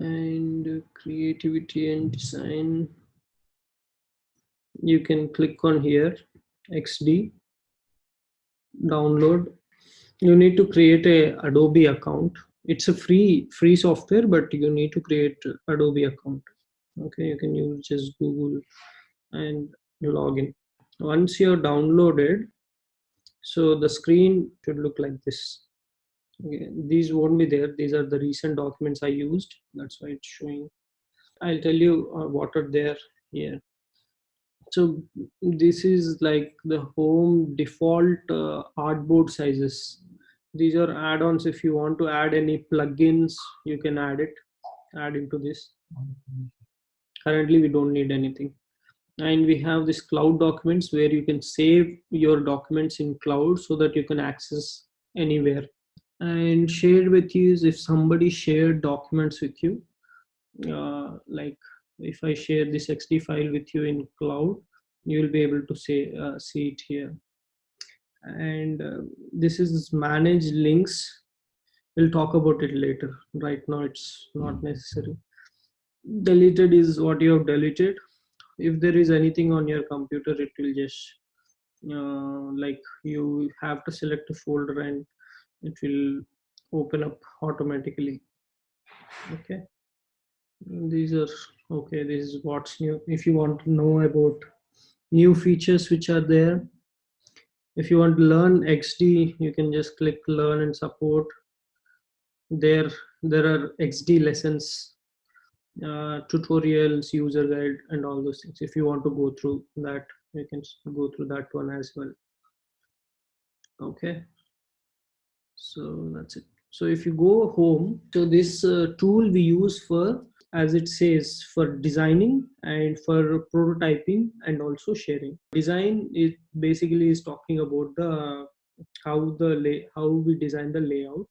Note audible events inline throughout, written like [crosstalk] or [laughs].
and creativity and design you can click on here xd download. You need to create a adobe account. It's a free free software but you need to create adobe account. Okay you can use just google and login once you're downloaded so the screen should look like this okay these won't be there. These are the recent documents i used. That's why it's showing. I'll tell you uh, what are there here. So this is like the home default uh, artboard sizes. These are add-ons. If you want to add any plugins you can add it. Add into this. Currently we don't need anything. And we have this cloud documents where you can save your documents in cloud so that you can access anywhere and shared with you is if somebody shared documents with you uh, like if I share this XD file with you in cloud you will be able to say uh, see it here. And uh, this is manage links. We'll talk about it later. Right now it's not necessary. Deleted is what you have deleted. If there is anything on your computer it will just uh, like you have to select a folder and it will open up automatically. Okay? These are okay this is what's new. If you want to know about new features which are there if you want to learn xd you can just click learn and support. There there are xd lessons uh, tutorials user guide and all those things. If you want to go through that you can go through that one as well. Okay so that's it. So if you go home so this uh, tool we use for as it says for designing and for prototyping and also sharing. Design is basically is talking about the how the lay how we design the layout.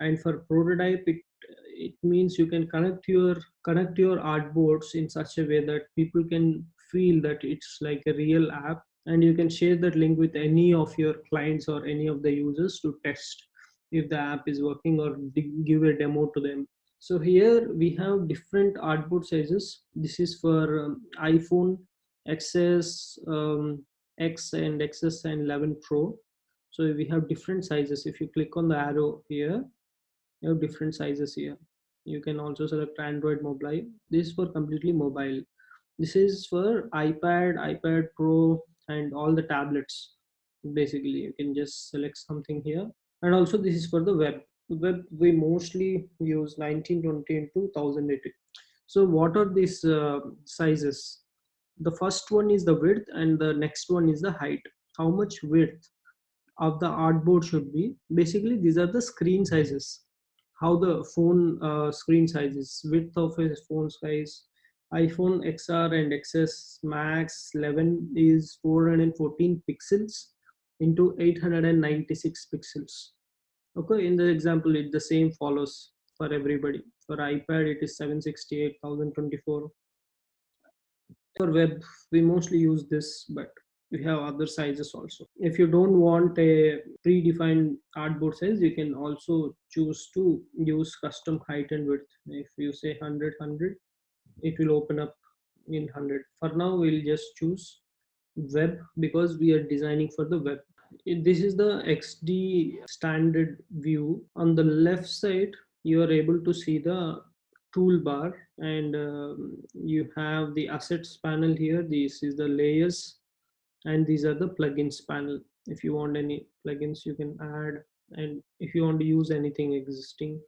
And for prototype it it means you can connect your connect your artboards in such a way that people can feel that it's like a real app. And you can share that link with any of your clients or any of the users to test if the app is working or give a demo to them. So here we have different artboard sizes. This is for um, iphone xs um, x and xs and 11 pro. So we have different sizes. If you click on the arrow here you have different sizes here. You can also select android mobile. This is for completely mobile. This is for ipad ipad pro and all the tablets basically. You can just select something here and also this is for the web. Web we mostly use 1920 into 1080 so what are these uh, sizes? The first one is the width and the next one is the height. How much width of the artboard should be? Basically these are the screen sizes. How the phone uh, screen sizes. Width of a phone size iphone xr and xs max 11 is 414 pixels into 896 pixels. Okay in the example it the same follows for everybody. For ipad it is 768024 for web we mostly use this but we have other sizes also. If you don't want a predefined artboard size you can also choose to use custom height and width. If you say 100 100 it will open up in 100 for now we'll just choose web because we are designing for the web. This is the xd standard view on the left side you are able to see the toolbar and um, you have the assets panel here. This is the layers and these are the plugins panel. If you want any plugins you can add and if you want to use anything existing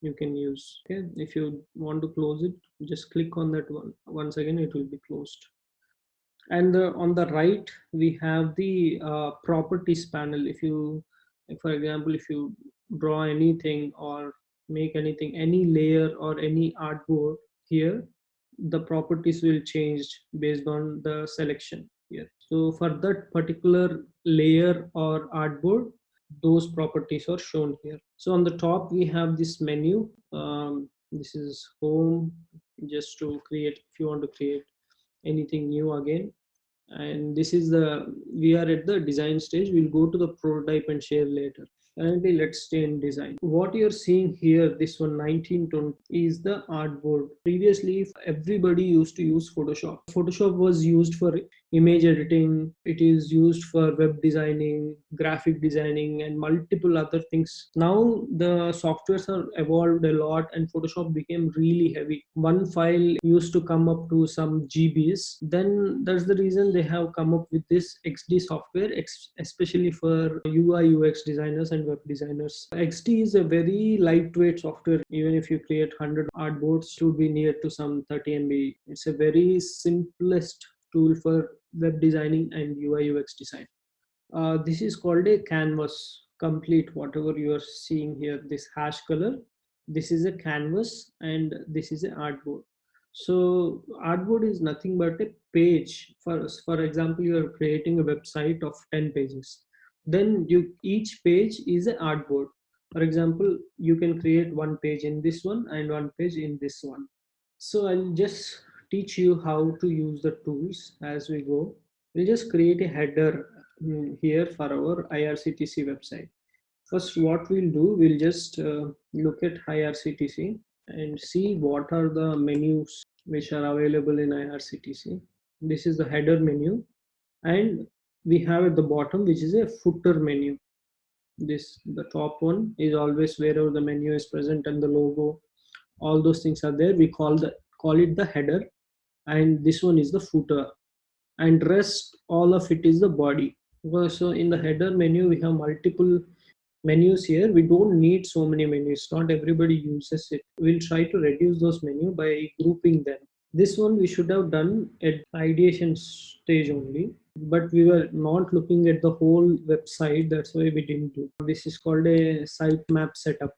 you can use. Okay. If you want to close it just click on that one. Once again it will be closed and the, on the right we have the uh, properties panel. If you for example if you draw anything or make anything any layer or any artboard here the properties will change based on the selection here. So for that particular layer or artboard those properties are shown here. So on the top we have this menu. Um, this is home. Just to create if you want to create anything new again. And this is the we are at the design stage. We'll go to the prototype and share later. Currently let's stay in design. What you're seeing here this one 1920 is the artboard. Previously everybody used to use photoshop. Photoshop was used for image editing it is used for web designing graphic designing and multiple other things now the softwares are evolved a lot and photoshop became really heavy one file used to come up to some gbs then that's the reason they have come up with this xd software especially for ui ux designers and web designers. XD is a very lightweight software. Even if you create 100 artboards, to be near to some 30 MB. It's a very simplest tool for web designing and UI UX design. Uh, this is called a canvas complete whatever you are seeing here this hash color. This is a canvas and this is an artboard. So artboard is nothing but a page. For for example you are creating a website of 10 pages. Then you each page is an artboard. For example you can create one page in this one and one page in this one. So i'll just teach you how to use the tools as we go. We'll just create a header mm, here for our irctc website. First what we'll do we'll just uh, look at irctc and see what are the menus which are available in irctc this is the header menu. And we have at the bottom which is a footer menu. This the top one is always wherever the menu is present and the logo all those things are there. We call the call it the header and this one is the footer. And rest all of it is the body. So in the header menu we have multiple menus here. We don't need so many menus. Not everybody uses it. We'll try to reduce those menu by grouping them. This one we should have done at ideation stage only. But we were not looking at the whole website. That's why we didn't do. This is called a sitemap setup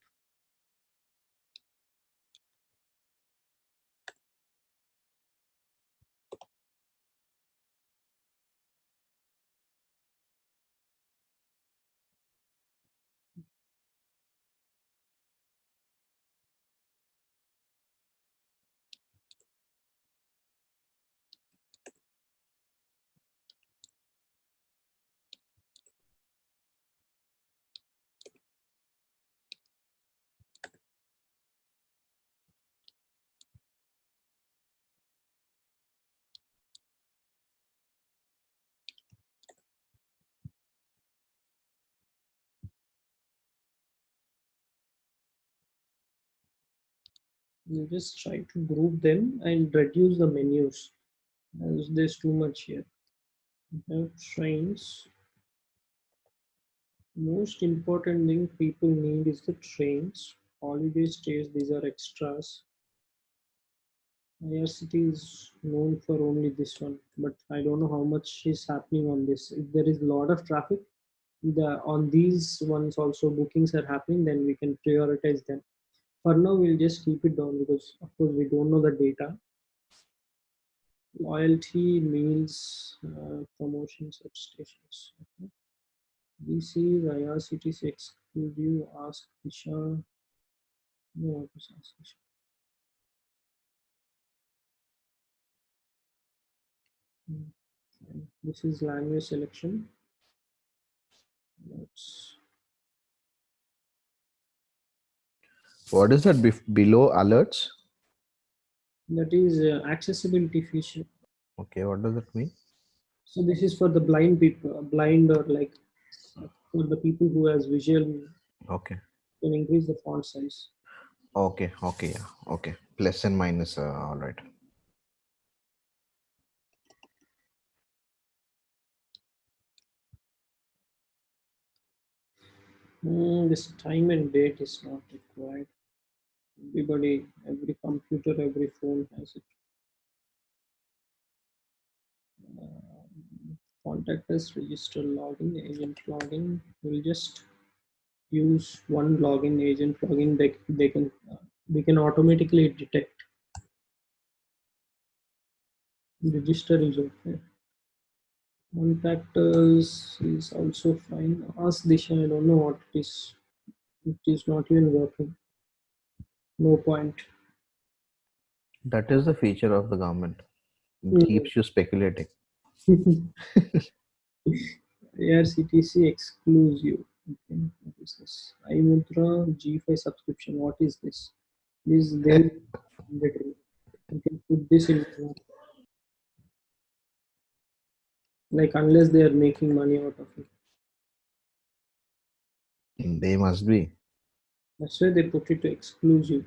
you just try to group them and reduce the menus. As there's too much here. Trains most important thing people need is the trains. Holiday stays these are extras. IRCTC is known for only this one but I don't know how much is happening on this. If there is a lot of traffic the on these ones also bookings are happening then we can prioritize them for now we'll just keep it down because of course we don't know the data loyalty meals uh, promotions at stations okay. dc irctc exclusive ask Disha. no ask Disha. Hmm. this is language selection let's What is that below alerts? That is uh, accessibility feature. Okay, what does that mean? So this is for the blind people, blind or like for the people who has visual. Okay. Can increase the font size. Okay, okay, yeah, okay. Plus and minus, uh, all right. Mm, this time and date is not required everybody, every computer, every phone has it. Um, contact us, register login, agent login. We'll just use one login, agent login. They they can uh, we can automatically detect. Register is okay. Contact us is also fine. Ask Disha. I don't know what it is. It is not even working no point that is the feature of the government it mm. keeps you speculating [laughs] IRCTC exclusive. Okay, what is this? iMudra G5 subscription. What is this? This they you can put this in like unless they are making money out of it. They must be. That's why they put it to exclusive.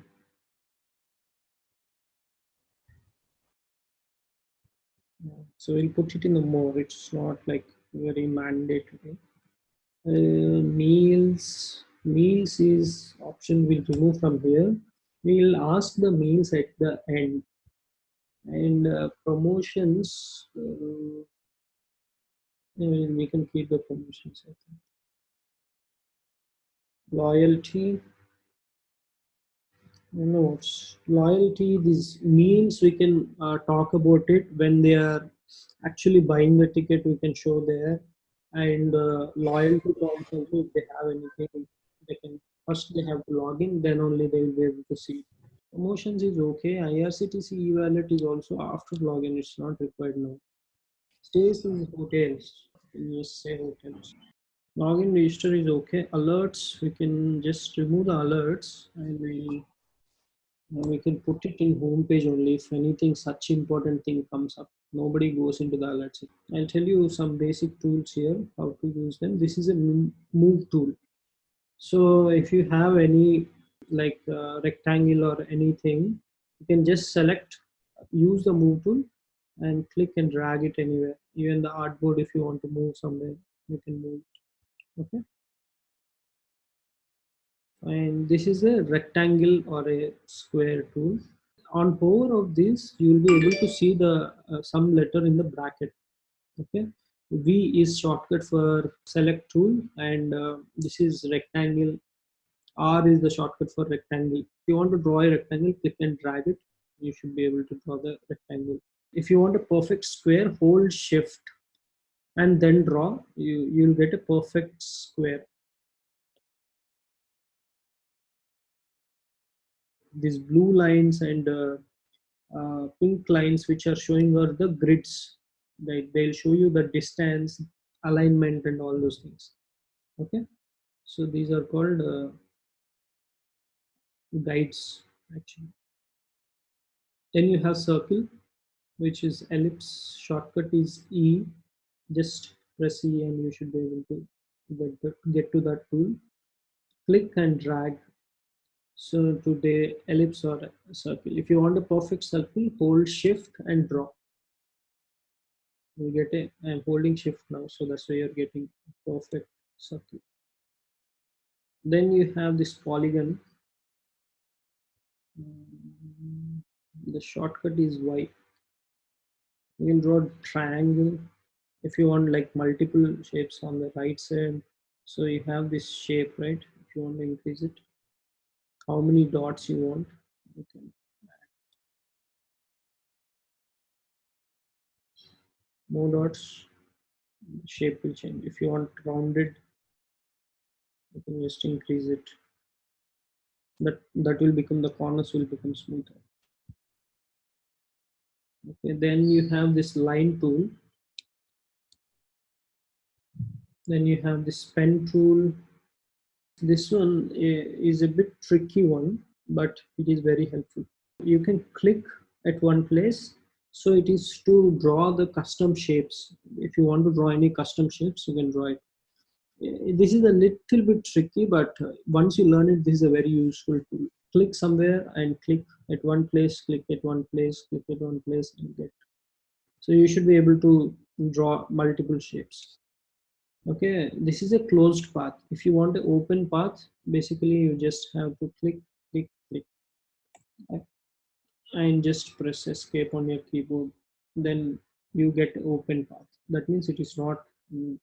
So we'll put it in the more. It's not like very mandatory. Uh, meals, meals is option we'll remove from here. We'll ask the meals at the end. And uh, promotions, uh, yeah, we can keep the promotions. I think. Loyalty, notes. Loyalty these means we can uh, talk about it. When they are actually buying the ticket we can show there. And uh, loyalty also if they have anything they can first they have to log in then only they will be able to see. Promotions is okay. Irctc e-wallet is also after login it's not required now. Stays in hotels. You say hotels. Login register is okay. Alerts we can just remove the alerts and we we can put it in home page only if anything such important thing comes up. Nobody goes into the alerts. I'll tell you some basic tools here, how to use them. This is a move tool. So if you have any like uh, rectangle or anything, you can just select, use the move tool and click and drag it anywhere. Even the artboard, if you want to move somewhere, you can move it. Okay and this is a rectangle or a square tool. On power of this you will be able to see the uh, some letter in the bracket. Okay? V is shortcut for select tool and uh, this is rectangle. R is the shortcut for rectangle. If you want to draw a rectangle click and drag it. You should be able to draw the rectangle. If you want a perfect square hold shift and then draw. You you'll get a perfect square these blue lines and uh, uh, pink lines which are showing are the grids. Like they'll show you the distance alignment and all those things. Okay? So these are called uh, guides actually. Then you have circle which is ellipse. Shortcut is e. Just press e and you should be able to get, the, get to that tool. Click and drag so to the ellipse or circle. If you want a perfect circle, hold shift and draw. You get. I'm holding shift now, so that's why you're getting perfect circle. Then you have this polygon. The shortcut is Y. You can draw triangle if you want like multiple shapes on the right side. So you have this shape, right? If you want to increase it how many dots you want. Okay. More dots, shape will change. If you want rounded, you can just increase it. That that will become the corners will become smoother. Okay, then you have this line tool. Then you have this pen tool, this one eh, is a bit tricky one but it is very helpful. You can click at one place. So it is to draw the custom shapes. If you want to draw any custom shapes you can draw it. Eh, this is a little bit tricky but eh, once you learn it this is a very useful tool. Click somewhere and click at one place click at one place click at one place and get. So you should be able to draw multiple shapes okay this is a closed path. If you want an open path basically you just have to click click click. And just press escape on your keyboard. Then you get open path. That means it is not mm,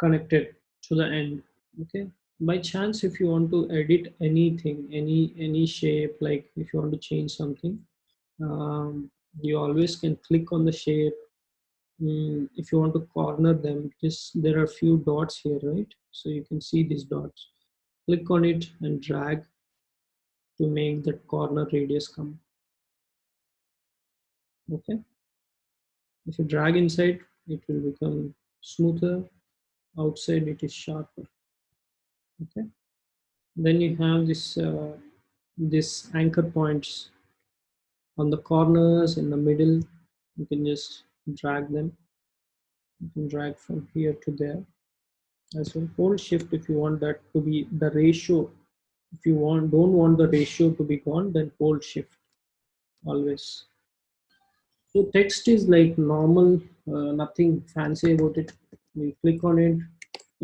connected to the end. Okay? By chance if you want to edit anything any any shape like if you want to change something um, you always can click on the shape mm, if you want to corner them just there are a few dots here right? So you can see these dots. Click on it and drag to make that corner radius come. Okay. If you drag inside it will become smoother. Outside it is sharper. Okay. Then you have this uh, this anchor points on the corners in the middle. You can just drag them. You can drag from here to there. As well hold shift if you want that to be the ratio. If you want don't want the ratio to be gone then hold shift always. So text is like normal uh, nothing fancy about it. You click on it.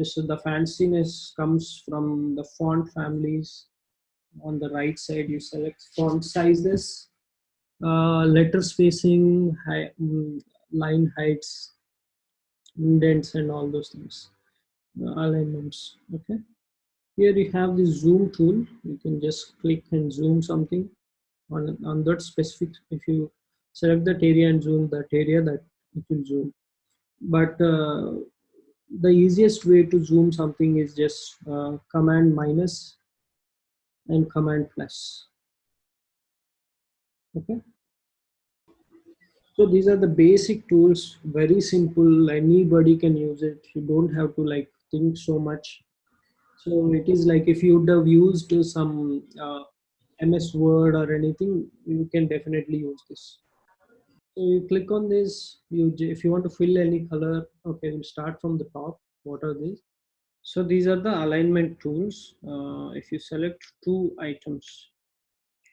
So the fanciness comes from the font families. On the right side you select font sizes. Uh, letter spacing high, mm, line heights indents and all those things uh, alignments okay? Here you have the zoom tool. You can just click and zoom something on on that specific if you select that area and zoom that area that it will zoom. But uh, the easiest way to zoom something is just uh, command minus and command plus okay so these are the basic tools very simple anybody can use it. You don't have to like think so much. So it is like if you would have used some uh, ms word or anything you can definitely use this. So you click on this you if you want to fill any color okay we'll start from the top. What are these? So these are the alignment tools. Uh, if you select two items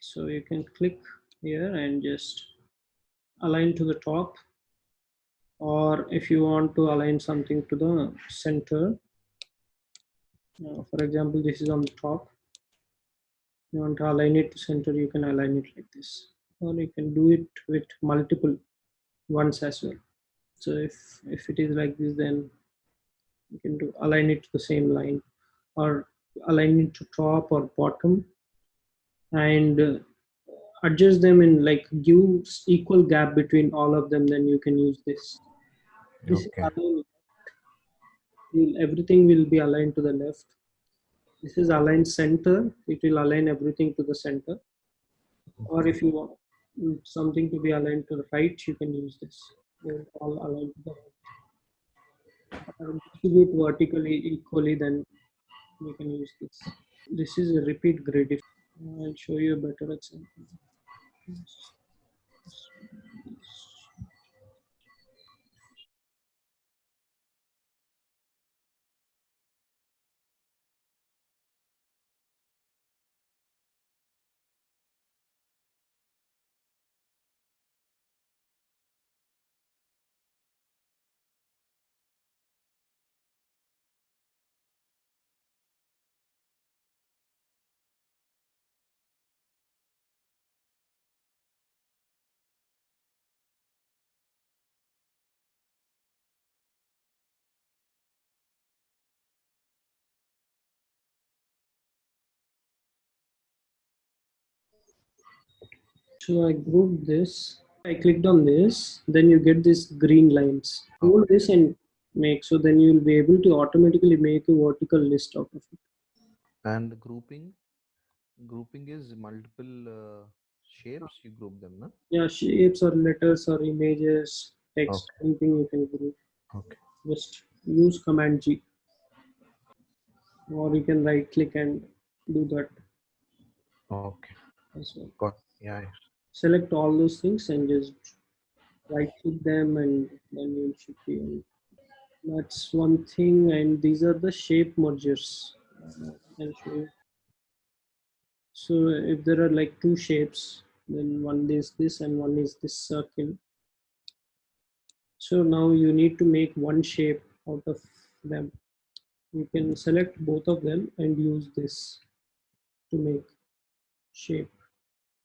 so you can click here and just align to the top or if you want to align something to the center. Uh, for example this is on the top. You want to align it to center you can align it like this. Or you can do it with multiple ones as well. So if if it is like this then you can do align it to the same line or align it to top or bottom. And uh, adjust them and like give equal gap between all of them then you can use this. This Okay. will everything will be aligned to the left. This is aligned center. It will align everything to the center. Or if you want mm, something to be aligned to the right you can use this. They're all aligned to the right. Distribute vertically equally then you can use this. This is a repeat grid if i'll show you a better example Yes. So I grouped this. I clicked on this. Then you get these green lines. Hold this and make. So then you'll be able to automatically make a vertical list out of it. And grouping, grouping is multiple uh, shapes. You group them, no? Yeah, shapes or letters or images, text, anything you can group. Okay. Just use Command G. Or you can right click and do that Okay. as well. Got. Yeah. Select all those things and just right click them and then you should be on. That's one thing. And these are the shape mergers. So if there are like two shapes, then one is this and one is this circle. So now you need to make one shape out of them. You can select both of them and use this to make shape.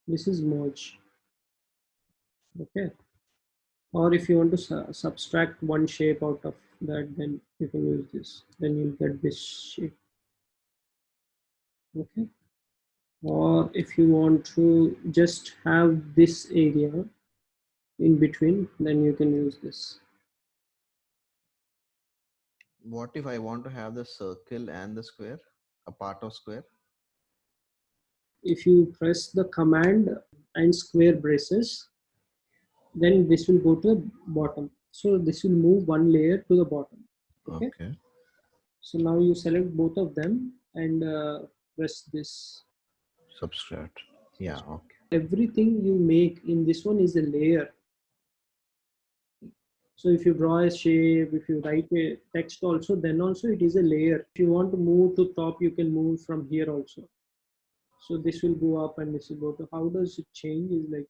This is merge. Okay. Or if you want to su subtract one shape out of that, then you can use this. Then you'll get this shape. Okay. Or if you want to just have this area in between, then you can use this. What if I want to have the circle and the square, a part of square? If you press the command and square braces, then this will go to the bottom. So this will move one layer to the bottom. Okay. Okay. So now you select both of them and uh, press this. Subtract. Yeah. Okay. Everything you make in this one is a layer. So if you draw a shape, if you write a text also, then also it is a layer. If you want to move to top, you can move from here also. So this will go up and this will go to, how does it change is like,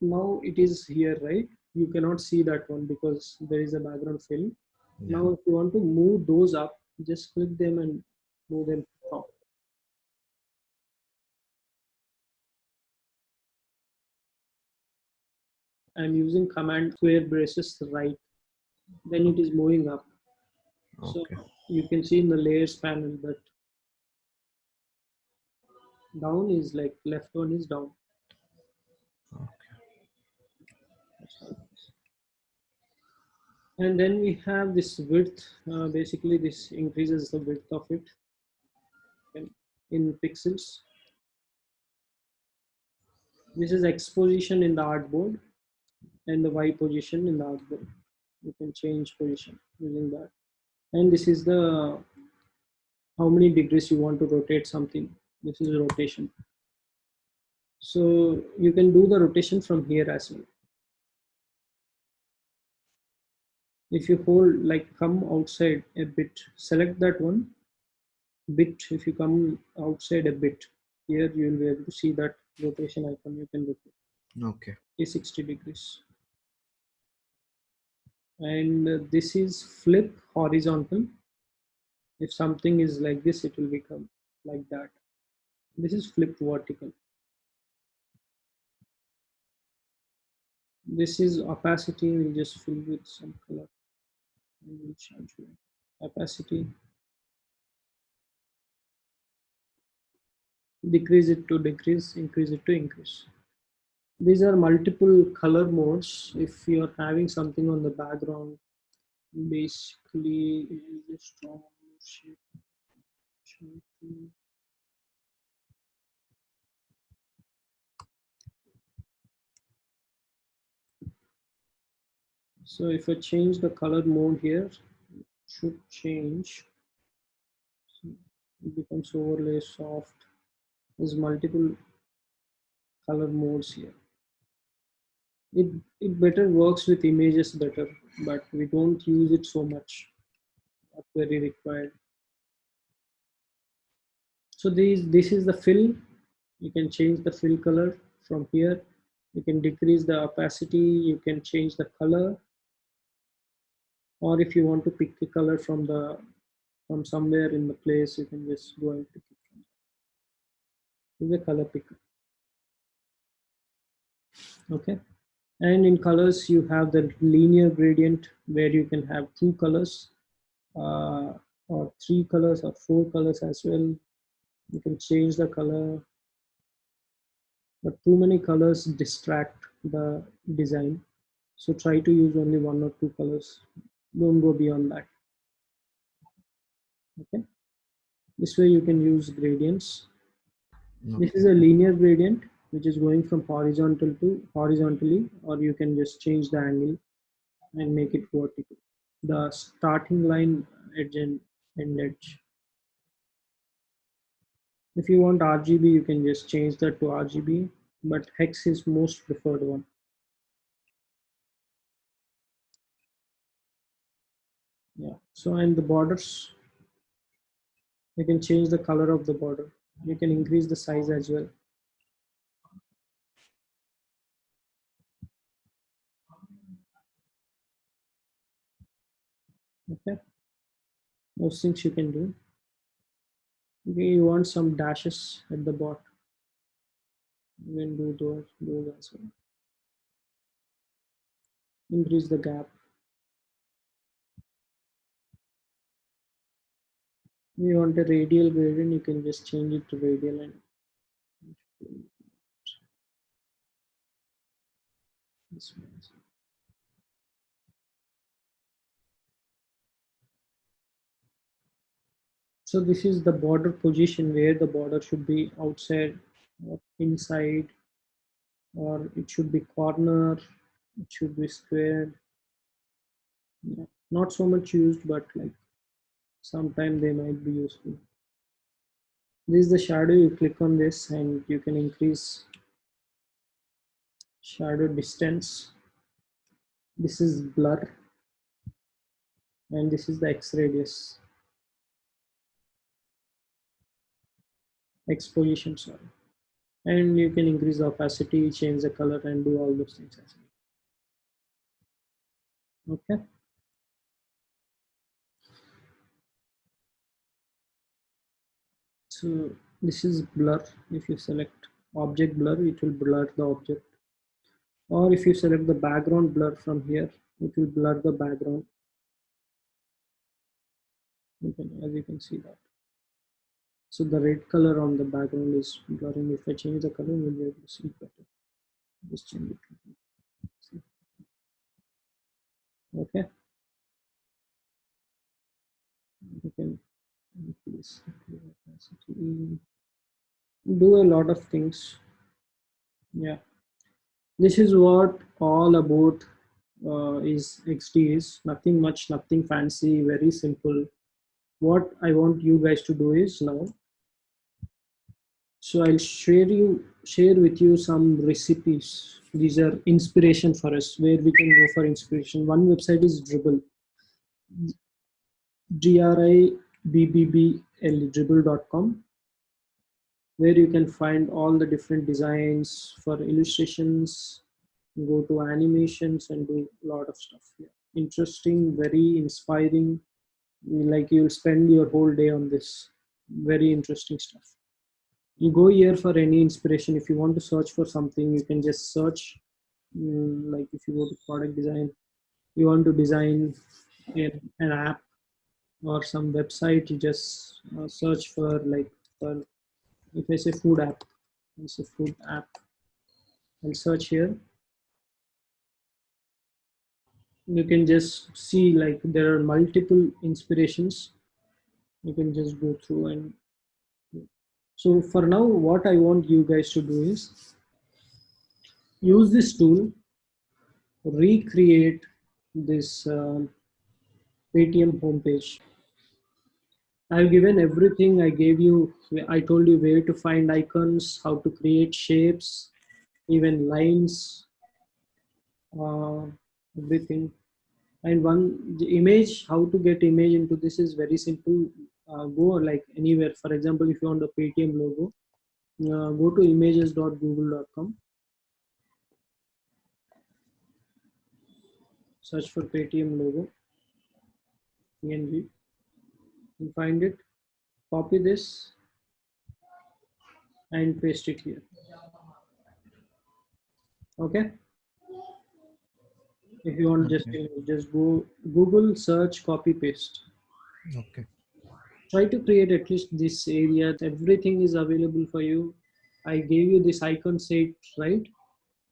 now it is here, right? You cannot see that one because there is a background fill. Yeah. Now if you want to move those up, just click them and move them up I'm using command square braces right. Then it is moving up. So Okay. you can see in the layers panel that down is like left one is down. Okay. And then we have this width. Uh, basically, this increases the width of it in- in pixels. This is X position in the artboard and the Y position in the artboard. You can change position using that. And this is the how many degrees you want to rotate something. This is rotation. So you can do the rotation from here as well. If you hold like come outside a bit, select that one bit. If you come outside a bit, here you will be able to see that rotation icon. You can rotate. Okay. is 60 degrees and this is flip horizontal if something is like this it will become like that this is flip vertical. This is opacity. We'll just fill with some color. And we'll opacity. Decrease it to decrease increase it to increase. These are multiple color modes. If you're having something on the background basically is a strong shape so if i change the color mode here should change. So it becomes overlay soft. There's multiple color modes here. It it better works with images better but we don't use it so much. Not very required. So these this is the fill. You can change the fill color from here. You can decrease the opacity. You can change the color or if you want to pick the color from the from somewhere in the place you can just go and pick it from color picker. Okay. And in colors you have the linear gradient where you can have two colors uh, or three colors or four colors as well. You can change the color. But too many colors distract the design. So try to use only one or two colors don't go beyond that. Okay? This way you can use gradients. This is a linear gradient which is going from horizontal to horizontally or you can just change the angle and make it vertical. The starting line edge and end edge. If you want rgb you can just change that to rgb but hex is most preferred one yeah. So and the borders you can change the color of the border. You can increase the size as well. Okay. Those things you can do. Okay you want some dashes at the bottom you can do those those as well. Increase the gap you want a radial gradient you can just change it to radial and. So this is the border position where the border should be outside or inside or it should be corner, it should be squared. Yeah, not so much used, but like sometime they might be useful. This is the shadow, you click on this and you can increase shadow distance. This is blur and this is the X radius. Exposition, sorry. And you can increase the opacity, change the color and do all those things as well. Okay. So this is blur. If you select object blur, it will blur the object. Or if you select the background blur from here, it will blur the background. You can, as you can see that. So the red color on the background is blurring. If I change the color, we'll be able to see it better. Just change it. Okay. You can. Do a lot of things. Yeah. This is what all about uh, is XD is nothing much, nothing fancy, very simple. What I want you guys to do is now so I'll share you share with you some recipes. These are inspiration for us where we can go for inspiration. One website is dribbble D-R-I-B-B-B-L dribbble.com where you can find all the different designs for illustrations, go to animations and do a lot of stuff here. Interesting, very inspiring. Like you'll spend your whole day on this. Very interesting stuff you go here for any inspiration if you want to search for something you can just search um, like if you go to product design you want to design an app or some website you just uh, search for like for if i say food app it's a food app i'll search here you can just see like there are multiple inspirations you can just go through and so for now, what I want you guys to do is use this tool, recreate this uh, Paytm homepage. I've given everything I gave you. I told you where to find icons, how to create shapes, even lines, uh, everything. And one the image, how to get image into this is very simple uh, go like anywhere. For example, if you want the Paytm logo, uh, go to images.google.com. Search for Paytm logo, PNG. You find it, copy this and paste it here. Okay. If you want, just just go Google search, copy paste. Okay. Try to create at least this area. Everything is available for you. I gave you this icon set right?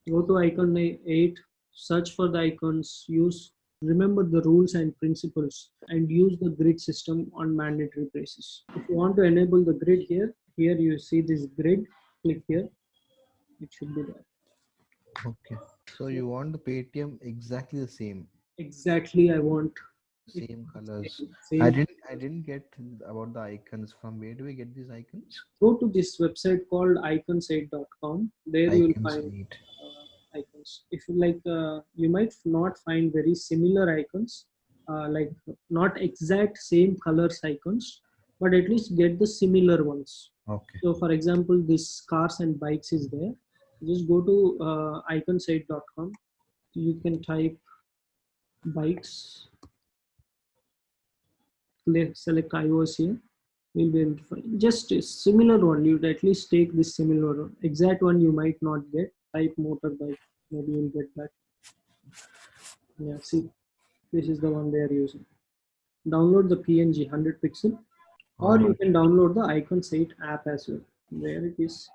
Go to icon 8 search for the icons. Use remember the rules and principles and use the grid system on mandatory basis. If you want to enable the grid here here you see this grid. Click here. It should be there. Okay. So you want the paytm exactly the same? Exactly i want same colors. same. i didn't i didn't get about the icons. From where do we get these icons? Go to this website called icons8.com there you will find icons. If you like uh, you might not find very similar icons uh, like not exact same colors icons but at least get the similar ones. Okay. So for example this cars and bikes is there. Just go to uh, icons8.com you can type bikes. Select iOS here, we'll be able to find just a similar one. You'd at least take this similar one. Exact one you might not get. Type motorbike, maybe you'll get that. Yeah, see, this is the one they are using. Download the PNG 100 pixel, or you can download the Icons8 app as well. There it is.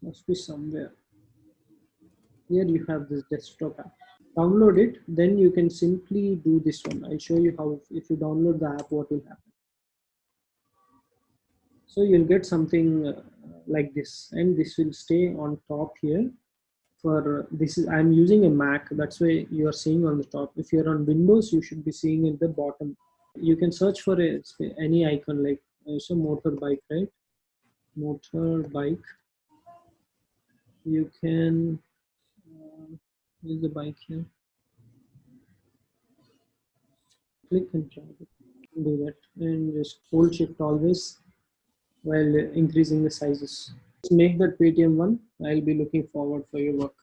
Must be somewhere. Here you have this desktop app download it then you can simply do this one i'll show you how if you download the app what will happen so you'll get something uh, like this. And this will stay on top here for this is i'm using a mac. That's why you are seeing on the top. If you're on windows you should be seeing at the bottom. You can search for a, any icon like a motorbike right? Motorbike you can uh, use the bike here? Click and drag it. Do that and just hold shift always while increasing the sizes. Make that Paytm one. I'll be looking forward for your work